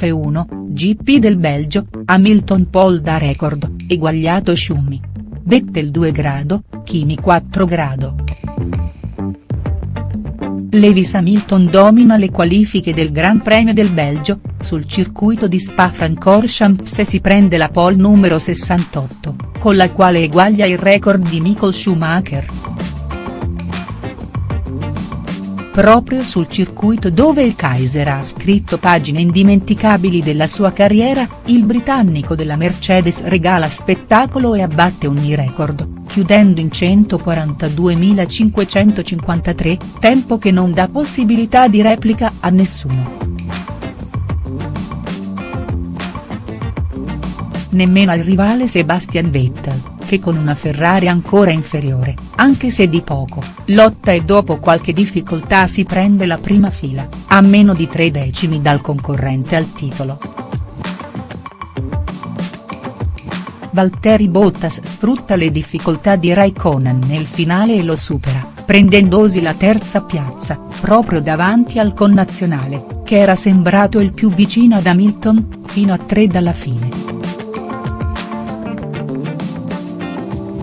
F1, GP del Belgio, Hamilton Paul da record, eguagliato Schumi. Vettel 2 grado, Kimi 4 grado. Lewis Hamilton domina le qualifiche del Gran Premio del Belgio, sul circuito di Spa-Francorchamps e si prende la pole numero 68, con la quale eguaglia il record di Michael Schumacher. Proprio sul circuito dove il Kaiser ha scritto pagine indimenticabili della sua carriera, il britannico della Mercedes regala spettacolo e abbatte ogni record chiudendo in 142.553, tempo che non dà possibilità di replica a nessuno. Nemmeno al rivale Sebastian Vettel, che con una Ferrari ancora inferiore, anche se di poco, lotta e dopo qualche difficoltà si prende la prima fila, a meno di tre decimi dal concorrente al titolo. Valtteri Bottas sfrutta le difficoltà di Raikkonen nel finale e lo supera, prendendosi la terza piazza, proprio davanti al connazionale, che era sembrato il più vicino ad Hamilton, fino a tre dalla fine.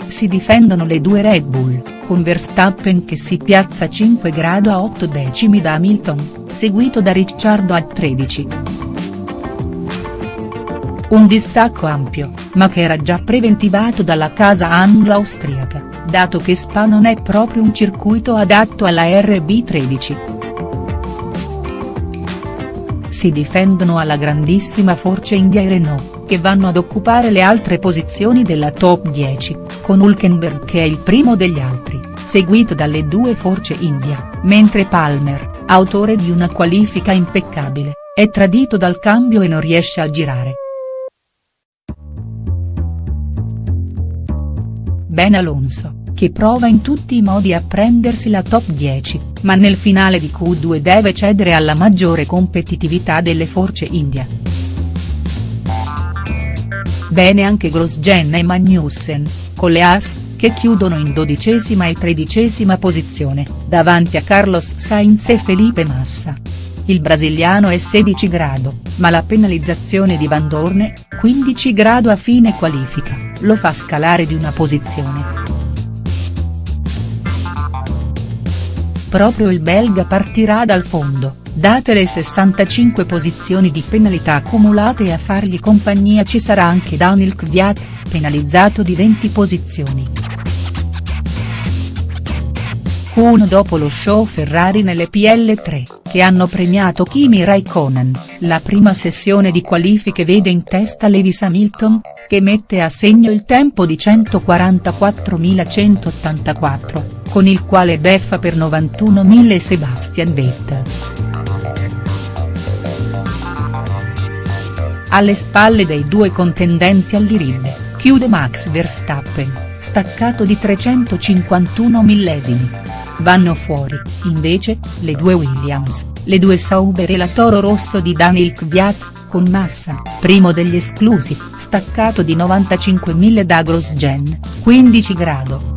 Si difendono le due Red Bull, con Verstappen che si piazza 5 grado a 8 decimi da Hamilton, seguito da Ricciardo a 13. Un distacco ampio, ma che era già preventivato dalla casa anglo-austriaca, dato che Spa non è proprio un circuito adatto alla RB13. Si difendono alla grandissima Force India e Renault, che vanno ad occupare le altre posizioni della top 10, con Hulkenberg che è il primo degli altri, seguito dalle due Force India, mentre Palmer, autore di una qualifica impeccabile, è tradito dal cambio e non riesce a girare. Ben Alonso, che prova in tutti i modi a prendersi la top 10, ma nel finale di Q2 deve cedere alla maggiore competitività delle Force India. Bene anche Grosjean e Magnussen, con le As, che chiudono in dodicesima e tredicesima posizione, davanti a Carlos Sainz e Felipe Massa. Il brasiliano è 16 grado, ma la penalizzazione di Van Dorne, 15 grado a fine qualifica lo fa scalare di una posizione. Proprio il belga partirà dal fondo, date le 65 posizioni di penalità accumulate a fargli compagnia ci sarà anche Daniel Kvyat, penalizzato di 20 posizioni. Q1 dopo lo show Ferrari nelle PL3 che hanno premiato Kimi Raikkonen, la prima sessione di qualifiche vede in testa Lewis Hamilton, che mette a segno il tempo di 144.184, con il quale beffa per 91.000 Sebastian Vettel. Alle spalle dei due contendenti all'Irid, chiude Max Verstappen, staccato di 351 millesimi. Vanno fuori, invece, le due Williams, le due Sauber e la Toro Rosso di Daniel Kvyat, con Massa, primo degli esclusi, staccato di 95.000 da Grosjean, 15 grado.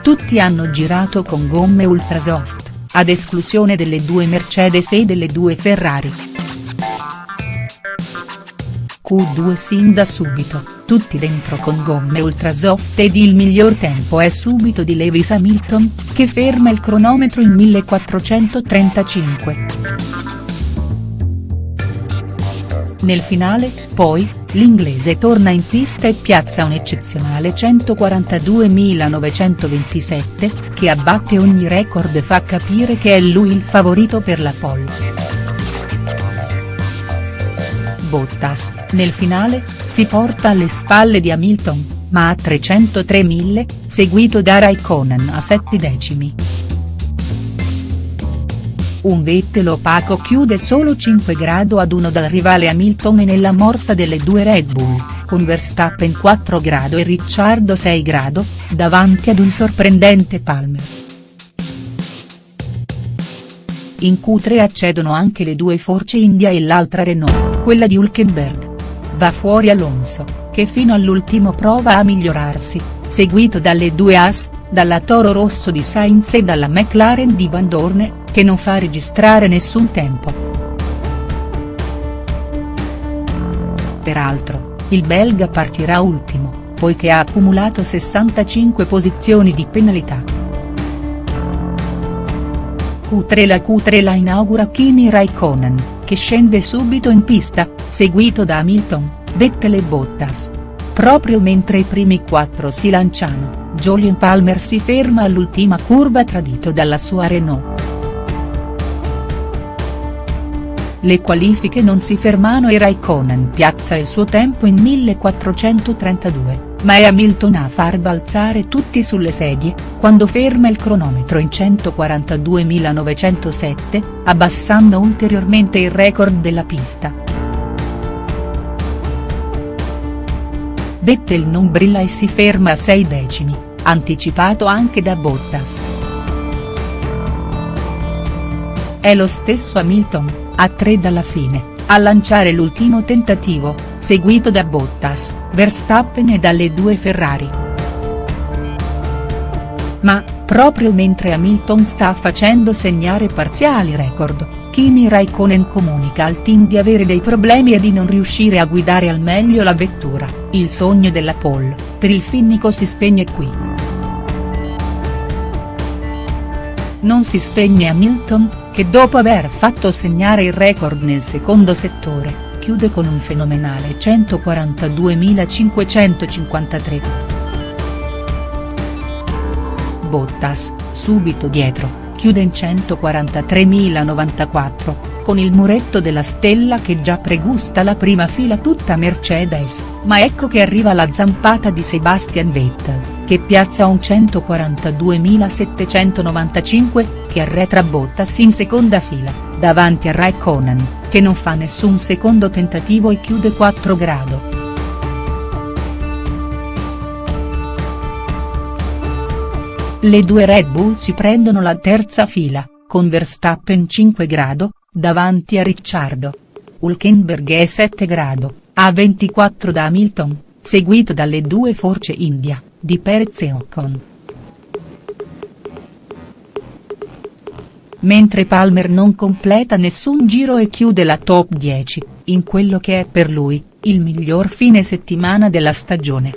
Tutti hanno girato con gomme ultrasoft, ad esclusione delle due Mercedes e delle due Ferrari. Q2 sin da subito, tutti dentro con gomme ultrasoft ed il miglior tempo è subito di Lewis Hamilton, che ferma il cronometro in 1435. Nel finale, poi, l'inglese torna in pista e piazza un eccezionale 142.927, che abbatte ogni record e fa capire che è lui il favorito per la pole. Bottas, nel finale, si porta alle spalle di Hamilton, ma a 303.000, seguito da Raikkonen a 7 decimi. Un Vettel opaco chiude solo 5 grado ad 1 dal rivale Hamilton e nella morsa delle due Red Bull, con Verstappen 4 grado e Ricciardo 6 grado, davanti ad un sorprendente Palmer. In Q3 accedono anche le due Force India e l'altra Renault quella di Hulkenberg. Va fuori Alonso, che fino all'ultimo prova a migliorarsi, seguito dalle due As, dalla Toro Rosso di Sainz e dalla McLaren di Van Dorne, che non fa registrare nessun tempo. Peraltro, il belga partirà ultimo, poiché ha accumulato 65 posizioni di penalità. Q3 La Q3 la inaugura Kimi Raikkonen, che scende subito in pista, seguito da Hamilton, Vettel e Bottas. Proprio mentre i primi quattro si lanciano, Jolien Palmer si ferma all'ultima curva tradito dalla sua Renault. Le qualifiche non si fermano e Raikkonen piazza il suo tempo in 1432, ma è Hamilton a far balzare tutti sulle sedie, quando ferma il cronometro in 142.907, abbassando ulteriormente il record della pista. Vettel non brilla e si ferma a 6 decimi, anticipato anche da Bottas. È lo stesso Hamilton, a 3 dalla fine, a lanciare l'ultimo tentativo, seguito da Bottas, Verstappen e dalle due Ferrari. Ma, proprio mentre Hamilton sta facendo segnare parziali record, Kimi Raikkonen comunica al team di avere dei problemi e di non riuscire a guidare al meglio la vettura, il sogno della pole, per il finnico si spegne qui. Non si spegne Hamilton, che dopo aver fatto segnare il record nel secondo settore, chiude con un fenomenale 142.553. Bottas, subito dietro, chiude in 143.094, con il muretto della stella che già pregusta la prima fila tutta Mercedes, ma ecco che arriva la zampata di Sebastian Vettel che piazza un 142.795, che arretra Bottas in seconda fila, davanti a Raikkonen, che non fa nessun secondo tentativo e chiude 4 grado. Le due Red Bull si prendono la terza fila, con Verstappen 5 grado, davanti a Ricciardo. Hulkenberg è 7 grado, a 24 da Hamilton, seguito dalle due Force India di Perez e Ocon. Mentre Palmer non completa nessun giro e chiude la top 10, in quello che è per lui, il miglior fine settimana della stagione.